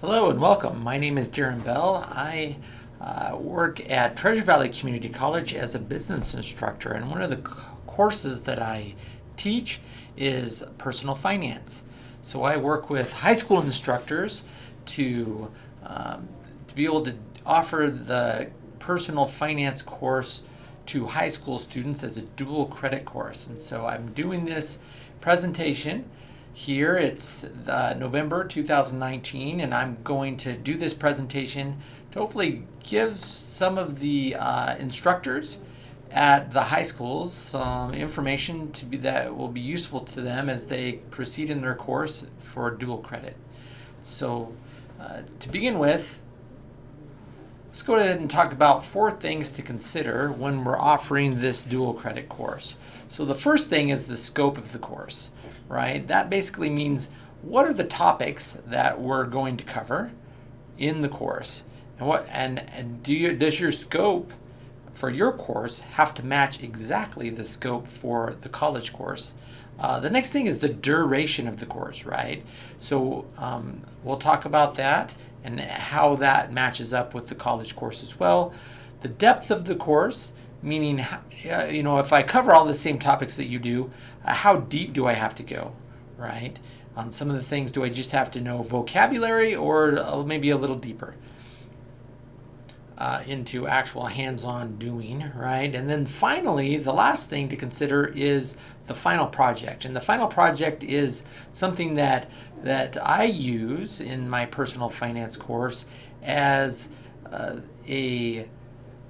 Hello and welcome. My name is Darren Bell. I uh, work at Treasure Valley Community College as a business instructor, and one of the courses that I teach is personal finance. So I work with high school instructors to um, to be able to offer the personal finance course to high school students as a dual credit course. And so I'm doing this presentation here. It's uh, November 2019, and I'm going to do this presentation to hopefully give some of the uh, instructors at the high schools some information to be that will be useful to them as they proceed in their course for dual credit. So uh, to begin with, let's go ahead and talk about four things to consider when we're offering this dual credit course. So the first thing is the scope of the course right? That basically means what are the topics that we're going to cover in the course? And what and, and do you does your scope for your course have to match exactly the scope for the college course? Uh, the next thing is the duration of the course, right? So um, we'll talk about that and how that matches up with the college course as well. The depth of the course, meaning, you know, if I cover all the same topics that you do, uh, how deep do I have to go, right? On some of the things, do I just have to know vocabulary or uh, maybe a little deeper? Uh, into actual hands-on doing, right? And then finally, the last thing to consider is the final project. And the final project is something that that I use in my personal finance course as uh, a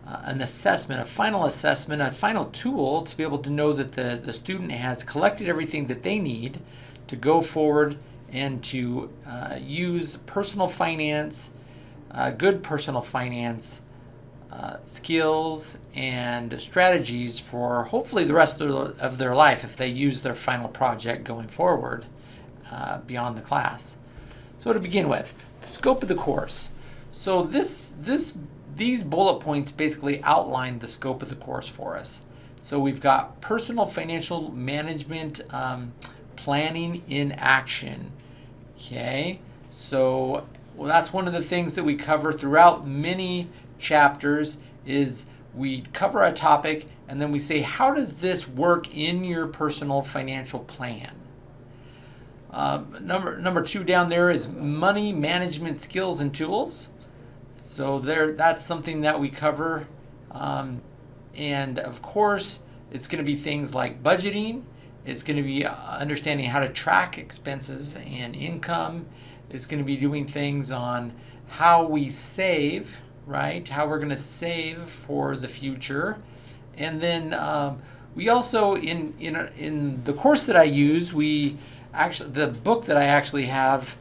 uh, an assessment, a final assessment, a final tool to be able to know that the, the student has collected everything that they need to go forward and to uh, use personal finance, uh, good personal finance uh, skills and strategies for hopefully the rest of, of their life if they use their final project going forward uh, beyond the class. So to begin with, the scope of the course. So this, this these bullet points basically outline the scope of the course for us. So we've got personal financial management um, planning in action. Okay, so well, that's one of the things that we cover throughout many chapters is we cover a topic and then we say, how does this work in your personal financial plan? Uh, number, number two down there is money management skills and tools. So there, that's something that we cover. Um, and of course, it's going to be things like budgeting. It's going to be uh, understanding how to track expenses and income. It's going to be doing things on how we save, right? How we're going to save for the future. And then um, we also, in, in, in the course that I use, we actually, the book that I actually have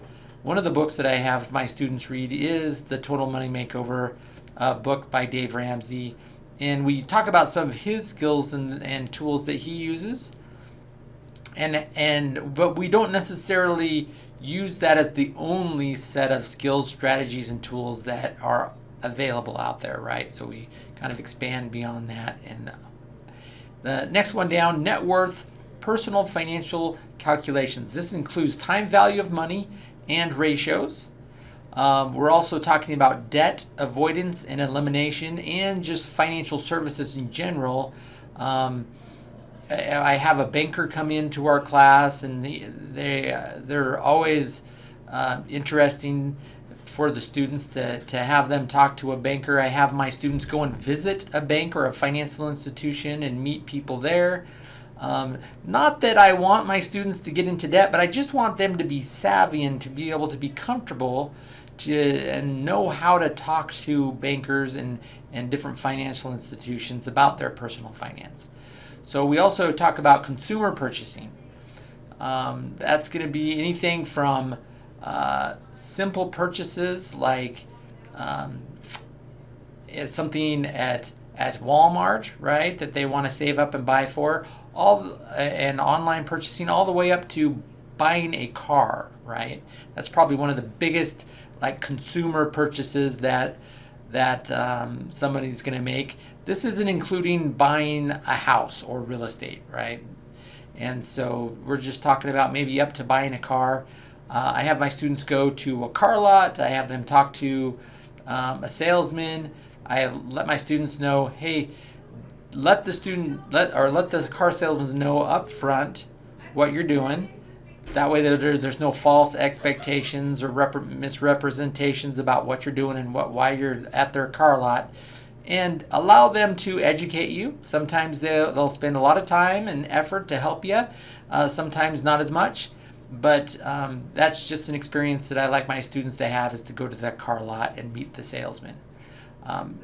one of the books that I have my students read is the Total Money Makeover uh, book by Dave Ramsey. And we talk about some of his skills and, and tools that he uses. And, and but we don't necessarily use that as the only set of skills, strategies, and tools that are available out there, right? So we kind of expand beyond that. And the next one down, net worth, personal financial calculations. This includes time value of money and ratios. Um, we're also talking about debt avoidance and elimination and just financial services in general. Um, I have a banker come into our class and they, uh, they're always uh, interesting for the students to, to have them talk to a banker. I have my students go and visit a bank or a financial institution and meet people there. Um, not that I want my students to get into debt, but I just want them to be savvy and to be able to be comfortable to and know how to talk to bankers and, and different financial institutions about their personal finance. So we also talk about consumer purchasing. Um, that's going to be anything from uh, simple purchases like um, something at at Walmart, right, that they want to save up and buy for, all and online purchasing all the way up to buying a car, right? That's probably one of the biggest like consumer purchases that that um, somebody's going to make. This isn't including buying a house or real estate, right? And so we're just talking about maybe up to buying a car. Uh, I have my students go to a car lot. I have them talk to um, a salesman. I let my students know, hey, let the student let or let the car salesman know up front what you're doing. That way, there, there's no false expectations or rep- misrepresentations about what you're doing and what why you're at their car lot, and allow them to educate you. Sometimes they'll, they'll spend a lot of time and effort to help you. Uh, sometimes not as much, but um, that's just an experience that I like my students to have is to go to that car lot and meet the salesman. Um,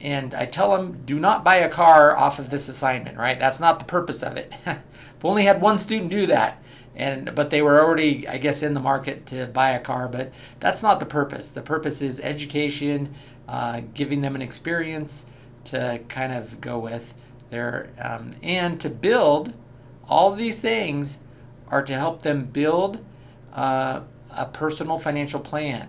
and I tell them, do not buy a car off of this assignment, right? That's not the purpose of it. I've only had one student do that, and but they were already, I guess, in the market to buy a car. But that's not the purpose. The purpose is education, uh, giving them an experience to kind of go with there, um, and to build all these things are to help them build uh, a personal financial plan.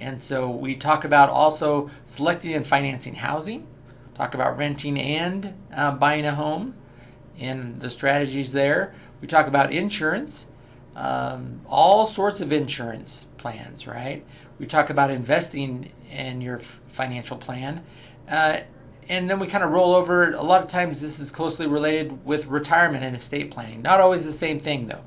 And so we talk about also selecting and financing housing, talk about renting and uh, buying a home and the strategies there. We talk about insurance, um, all sorts of insurance plans, right? We talk about investing in your financial plan. Uh, and then we kind of roll over. A lot of times, this is closely related with retirement and estate planning. Not always the same thing, though.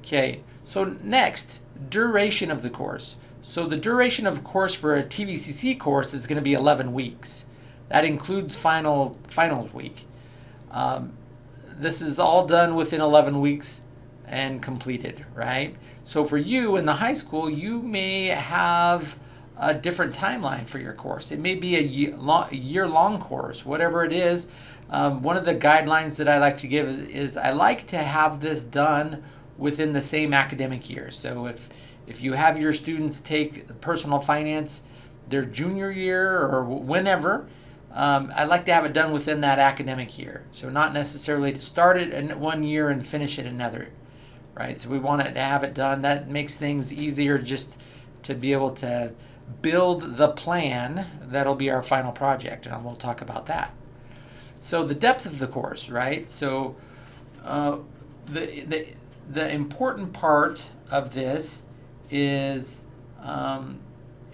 Okay, so next, duration of the course. So the duration of course for a TVCC course is going to be 11 weeks. That includes final finals week. Um, this is all done within 11 weeks and completed, right? So for you in the high school, you may have a different timeline for your course. It may be a year long course, whatever it is. Um, one of the guidelines that I like to give is, is, I like to have this done within the same academic year. So if if you have your students take personal finance their junior year or whenever, um, I like to have it done within that academic year. So not necessarily to start it in one year and finish it another, right? So we want it to have it done. That makes things easier just to be able to build the plan that'll be our final project, and we'll talk about that. So the depth of the course, right? So uh, the, the, the important part of this is um,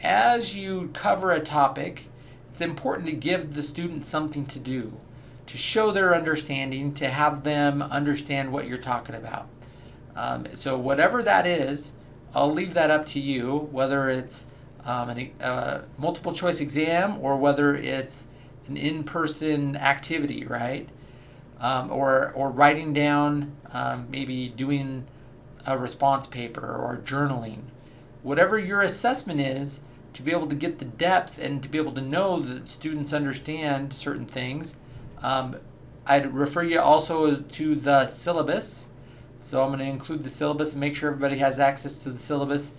as you cover a topic, it's important to give the student something to do, to show their understanding, to have them understand what you're talking about. Um, so whatever that is, I'll leave that up to you, whether it's um, a uh, multiple choice exam or whether it's an in-person activity, right? Um, or, or writing down, um, maybe doing a response paper or journaling. Whatever your assessment is, to be able to get the depth and to be able to know that students understand certain things, um, I'd refer you also to the syllabus. So I'm going to include the syllabus and make sure everybody has access to the syllabus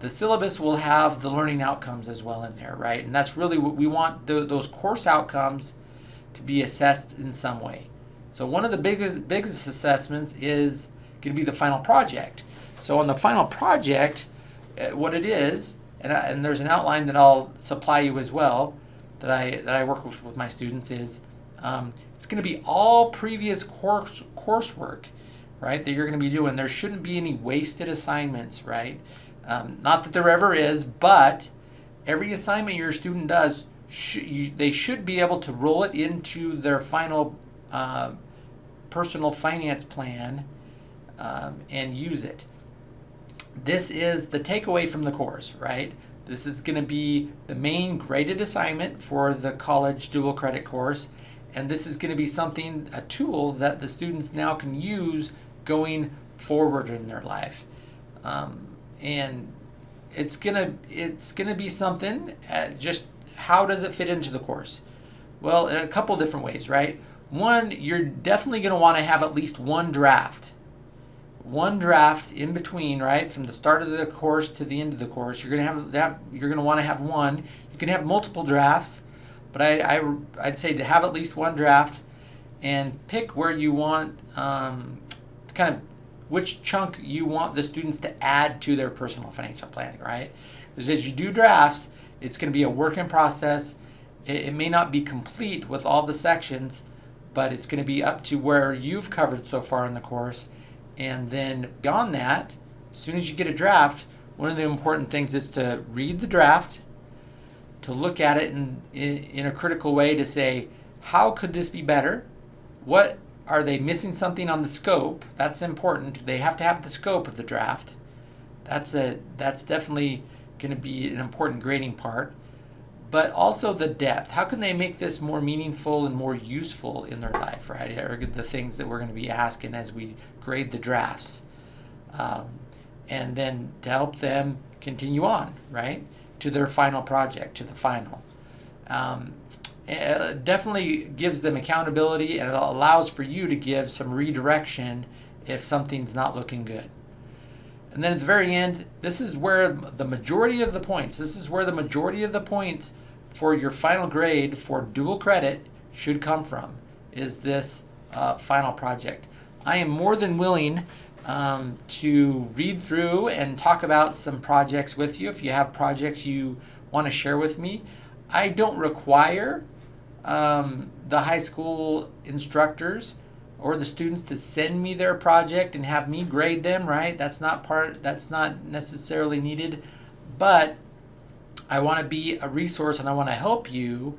the syllabus will have the learning outcomes as well in there, right? And that's really what we want the, those course outcomes to be assessed in some way. So one of the biggest biggest assessments is going to be the final project. So on the final project, uh, what it is, and, I, and there's an outline that I'll supply you as well that I that I work with, with my students is um, it's going to be all previous course coursework, right? That you're going to be doing. There shouldn't be any wasted assignments, right? Um, not that there ever is, but every assignment your student does, sh you, they should be able to roll it into their final uh, personal finance plan um, and use it. This is the takeaway from the course, right? This is going to be the main graded assignment for the college dual credit course. And this is going to be something, a tool that the students now can use going forward in their life. Um, and it's gonna it's gonna be something. Uh, just how does it fit into the course? Well, in a couple different ways, right? One, you're definitely gonna want to have at least one draft. One draft in between, right, from the start of the course to the end of the course. You're gonna have that. You're gonna want to have one. You can have multiple drafts, but I, I I'd say to have at least one draft, and pick where you want um, kind of which chunk you want the students to add to their personal financial planning, right? Because as you do drafts, it's going to be a work in process. It, it may not be complete with all the sections, but it's going to be up to where you've covered so far in the course. And then beyond that, as soon as you get a draft, one of the important things is to read the draft, to look at it in, in, in a critical way to say, how could this be better? What are they missing something on the scope? That's important. They have to have the scope of the draft. That's a that's definitely going to be an important grading part. But also the depth. How can they make this more meaningful and more useful in their life, right? Are the things that we're going to be asking as we grade the drafts. Um, and then to help them continue on, right, to their final project, to the final. Um, it definitely gives them accountability and it allows for you to give some redirection if something's not looking good. And then at the very end, this is where the majority of the points, this is where the majority of the points for your final grade for dual credit should come from, is this uh, final project. I am more than willing um, to read through and talk about some projects with you if you have projects you want to share with me. I don't require um, the high school instructors or the students to send me their project and have me grade them, right? That's not part that's not necessarily needed, but I want to be a resource and I want to help you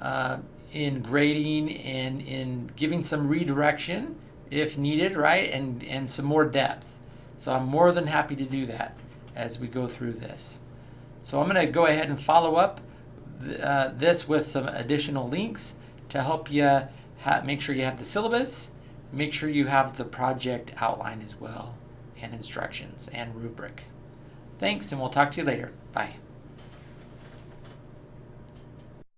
uh, in grading and in giving some redirection if needed, right? And and some more depth. So I'm more than happy to do that as we go through this. So I'm going to go ahead and follow up th uh, this with some additional links to help you make sure you have the syllabus, make sure you have the project outline as well, and instructions and rubric. Thanks, and we'll talk to you later. Bye.